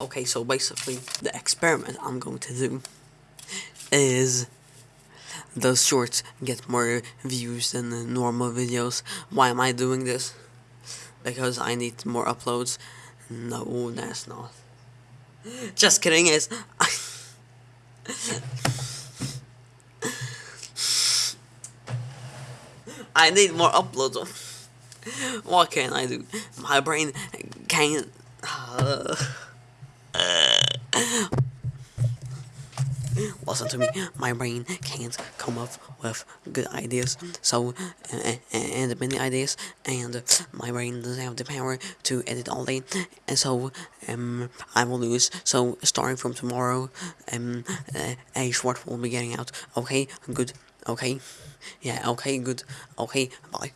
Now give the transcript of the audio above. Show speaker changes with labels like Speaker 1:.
Speaker 1: Okay, so basically, the experiment I'm going to do is those shorts get more views than the normal videos. Why am I doing this? Because I need more uploads. No, that's not. Just kidding, is I need more uploads. What can I do? My brain can't. Uh, Listen to me. My brain can't come up with good ideas. So, uh, and many ideas, and my brain doesn't have the power to edit all day. And so, um, I will lose. So, starting from tomorrow, um, a short will be getting out. Okay, good. Okay, yeah. Okay, good. Okay, bye.